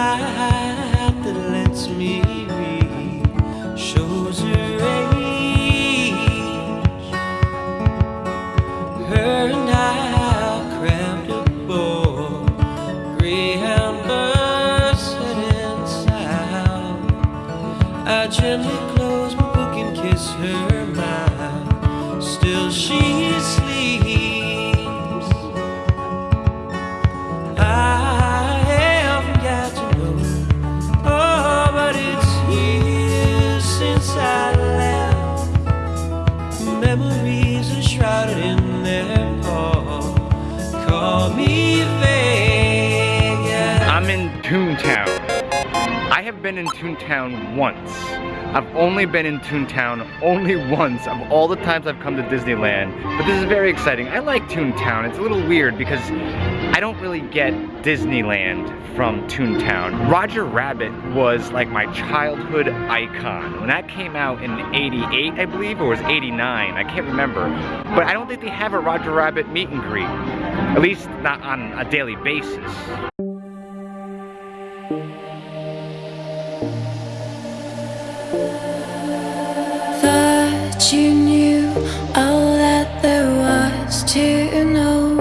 that lets me read shows her age. Her and I crammed aboard Greyhound bus heading south. I gently close my book and kiss her mouth. Still she sleeps. and shrouded in their pall. Call me Vegas. I'm in Toontown. Have been in Toontown once. I've only been in Toontown only once of all the times I've come to Disneyland. But this is very exciting. I like Toontown. It's a little weird because I don't really get Disneyland from Toontown. Roger Rabbit was like my childhood icon. When that came out in 88, I believe, or was 89, I can't remember. But I don't think they have a Roger Rabbit meet and greet. At least not on a daily basis. Thought you knew all that there was to know.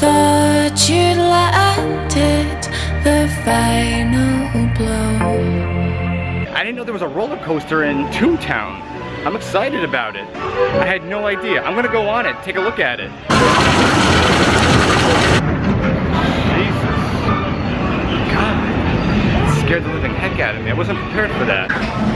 Thought you'd landed the final blow. I didn't know there was a roller coaster in Toontown. I'm excited about it. I had no idea. I'm gonna go on it, take a look at it. Scared the living heck out of me. I wasn't prepared for that.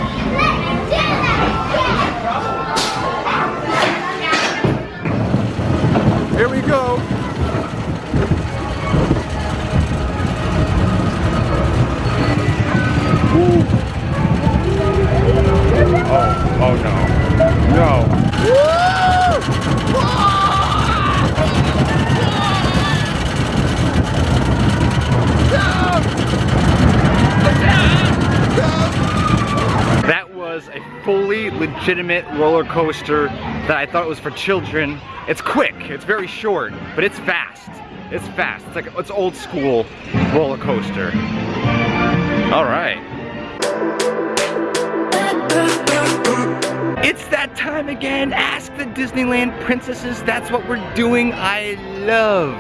Legitimate roller coaster that I thought was for children. It's quick, it's very short, but it's fast. It's fast. It's like it's old school roller coaster. All right. It's that time again. Ask the Disneyland princesses. That's what we're doing. I love.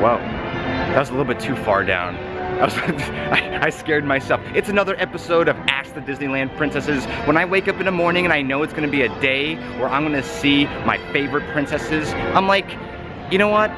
Wow, that was a little bit too far down. I, was, I, I scared myself. It's another episode of Ask the Disneyland Princesses. When I wake up in the morning and I know it's gonna be a day where I'm gonna see my favorite princesses, I'm like, you know what?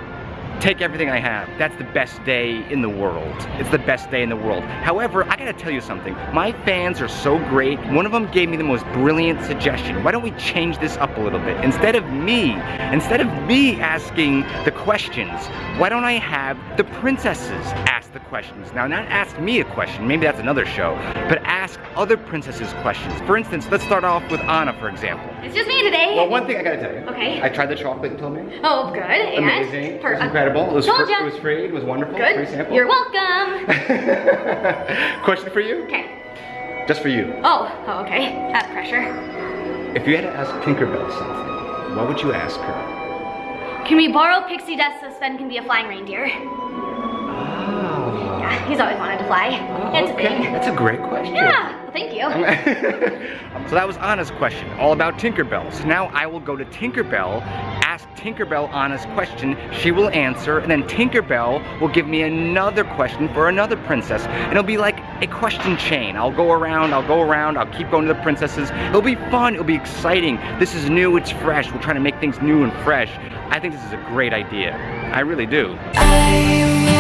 Take everything I have. That's the best day in the world. It's the best day in the world. However, I gotta tell you something. My fans are so great. One of them gave me the most brilliant suggestion. Why don't we change this up a little bit? Instead of me, instead of me asking the questions, why don't I have the princesses ask the questions? Now, not ask me a question, maybe that's another show, but ask other princesses questions. For instance, let's start off with Anna, for example. It's just me today. Well, one thing I gotta tell you. Okay. I tried the chocolate you told me. oh, good. And Amazing. It Perfect. Incredible. It was, Told ya. it was free. It was wonderful. Good. Free sample. You're welcome. Question for you? okay. Just for you. Oh, oh, okay. That's pressure. If you had to ask Tinkerbell something, what would you ask her? Can we borrow pixie dust so Sven can be a flying reindeer? Oh. Yeah, he's always wanted to fly. Ah, it's okay. That's a great question. Yeah. Well, thank you. so that was Anna's question, all about Tinkerbell. So now I will go to Tinkerbell, Tinkerbell Anna's question, she will answer, and then Tinkerbell will give me another question for another princess. And it'll be like a question chain. I'll go around, I'll go around, I'll keep going to the princesses. It'll be fun, it'll be exciting. This is new, it's fresh. We're trying to make things new and fresh. I think this is a great idea. I really do. I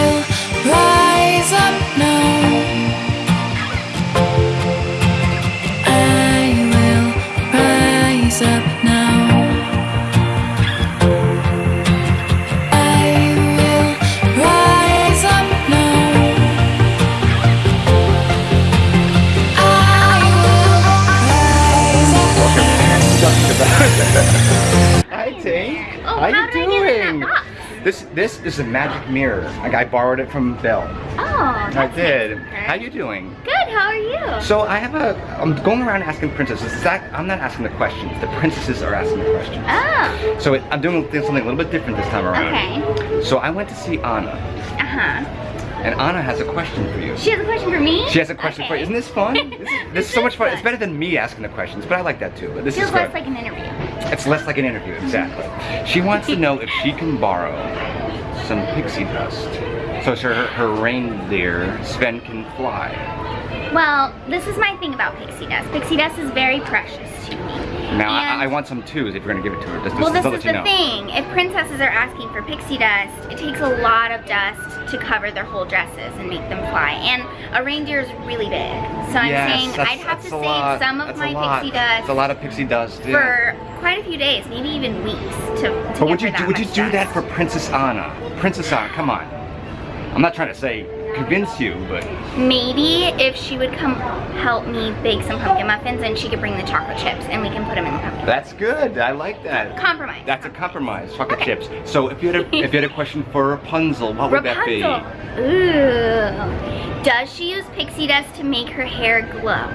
This this is a magic mirror. Like I borrowed it from Belle. Oh, I did. nice. How you doing? Good. How are you? So I have a. I'm going around asking princesses. Zach, I'm not asking the questions. The princesses are asking the questions. Oh. So it, I'm doing something a little bit different this time around. Okay. So I went to see Anna, Uh huh. And Anna has a question for you. She has a question for me. She has a question for you. Isn't this fun? This is, this is so much fun. It's better than me asking the questions, but I like that too. But this Feels is less like an interview. It's less like an interview, exactly. She wants to know if she can borrow some pixie dust. So her, her reindeer, Sven, can fly. Well, this is my thing about pixie dust. Pixie dust is very precious to me. Now, I, I want some twos if you're gonna give it to her. Just, Well, just this is the you know. thing. If princesses are asking for pixie dust, it takes a lot of dust to cover their whole dresses and make them fly. And a reindeer is really big. So I'm Yes, saying I'd have to save lot. some of That's my a lot. pixie dust It's a lot of pixie dust. yeah. for quite a few days, maybe even weeks to, to But would you do, would you do that for Princess Anna? Princess Anna, come on. I'm not trying to say convince you, but Maybe if she would come help me bake some pumpkin muffins and she could bring the chocolate chips and we can put them in the pumpkin. that's good. I like that. Compromise. That's a compromise. Chocolate Okay. chips. So if you had a if you had a question for Rapunzel, what would that be? Ooh. Does she use pixie dust to make her hair glow?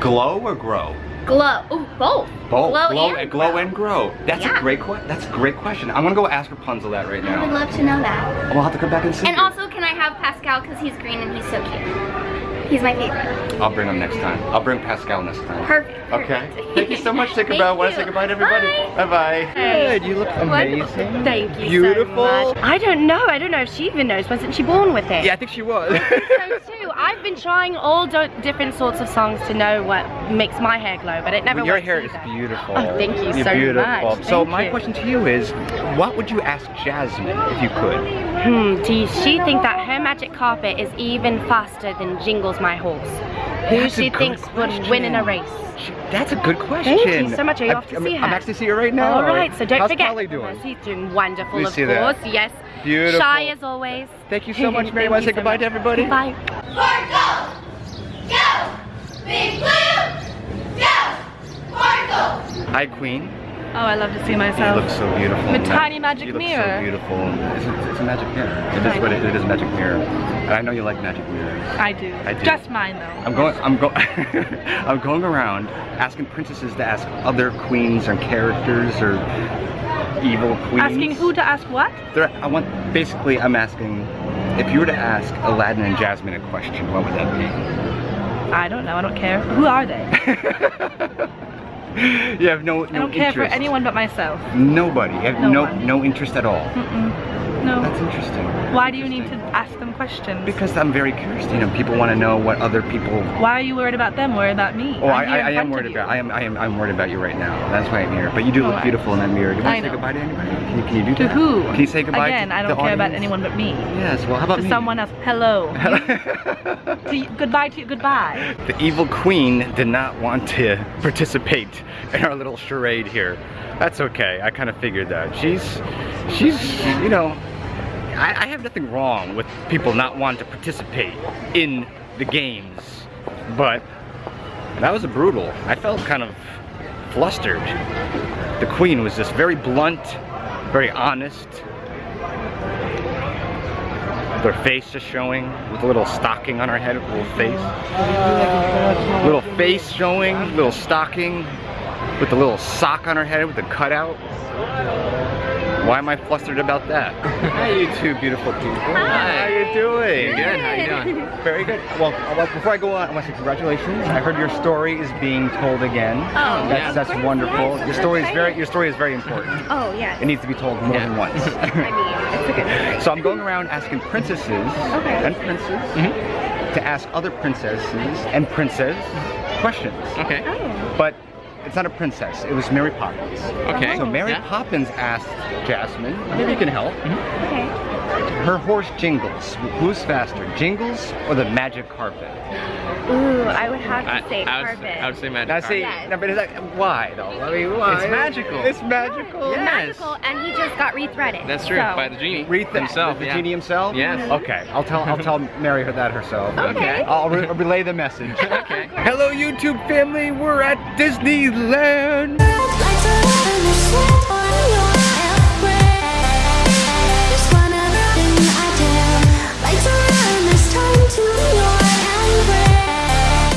Glow or grow? Glow. Ooh, both. Both. Glow, glow, and glow grow. and grow. That's Yeah. a great question. That's a great question. I'm gonna go ask Rapunzel that right now. I would love to know that. We'll have to come back and see. And her. also, can I have Pascal because he's green and he's so cute. He's my favorite. I'll bring him next time. I'll bring Pascal next time. Perfect. Okay. Thank you so much, Thank Tinkerbell. Want to you. say goodbye to everybody? Bye. Bye-bye. Good. You look amazing. Wonderful. Thank you Beautiful. so much. I don't know. I don't know if she even knows. Wasn't she born with it? Yeah, I think she was. So too. I've been trying all different sorts of songs to know what makes my hair glow, but it never Well, your hair is beautiful. Oh, thank you You're so beautiful. much. So Thank my you. question to you is, what would you ask Jasmine if you could? Hmm, does she think that her magic carpet is even faster than Jingles My Horse? Who That's a she good thinks would win in a race? That's a good question. Thank you so much. Are you I'm- off to I'm, see her? I'm actually seeing her right now. All right, so don't How's forget. Polly doing? She's doing wonderful, Let of see that. Yes. Beautiful. Shy as always. Thank you so much, Mary. Want to say so goodbye much. to everybody? Bye. Marco! Go! Big Blue! Go! Marco! Hi, Queen. Oh, I love to see You myself. look so beautiful. The in that- tiny magic you look mirror. so beautiful. It's a, it's a magic mirror. It is what it, it is. A magic mirror. And I know you like magic mirrors. I do. I do. Just mine though. I'm going. I'm going. I'm going around asking princesses to ask other queens or characters or evil queens. Asking who to ask what? They're, I want. Basically, I'm asking if you were to ask Aladdin and Jasmine a question, what would that be? I don't know. I don't care. Who are they? you have no. I don't care for anyone but myself. Nobody. You have No no no interest at all. Mm-mm. No. That's interesting. Why do you need to ask them questions? Because I'm very curious. You know, people want to know what other people. Why are you worried about them? Worried about me? Oh, I, I'm I, I am worried about. I am. I am. I'm worried about you right now. That's why I'm here. But you do Oh, look beautiful in that mirror. Do you want I to say goodbye to anybody? Can you, can you do To that? who? Can you say goodbye? Again, to I don't care about anyone but me. Yes. Well, how about To me? someone else. Hello. to goodbye to you. Goodbye. The evil queen did not want to participate in our little charade here. That's okay. I kind of figured that. She's, she's, you know, I, I have nothing wrong with people not wanting to participate in the games, but that was brutal. I felt kind of flustered. The queen was just very blunt, very honest. Her face just showing, with a little stocking on her head, a little face. Little face showing, little stocking, with a little sock on her head with a cutout. Why am I flustered about that? Hi, you two beautiful people. Hi. How you doing? Good, how you doing? Very good. Well, uh, well, before I go on, I want to say congratulations. I heard your story is being told again. Oh, that's yeah. that's Of course, wonderful. yes, your story is very your story is very important. Oh, yes. It needs to be told more Yeah. than once. I mean, it's a good story. so I'm going around asking princesses and princes mm-hmm. to ask other princesses and princes questions. Okay. Oh. But it's not a princess. It was Mary Poppins. Okay. So Mary Yeah. Poppins asked Jasmine, maybe you can help. Mm-hmm. Okay. Her horse Jingles. Who's faster, Jingles or the magic carpet? Ooh, I would have to I, say I, would, carpet. I would say magic Now see, Yes. no, but is that, why though? I mean, why? It's magical. It's magical. Yeah. Magical, and he just got rethreaded. That's true, so- by the genie Read the, himself. the yeah. genie himself. Yes. Mm-hmm. Okay, I'll tell I'll tell Mary that herself. Okay. I'll re- relay the message. Okay. Hello YouTube family, we're at Disneyland.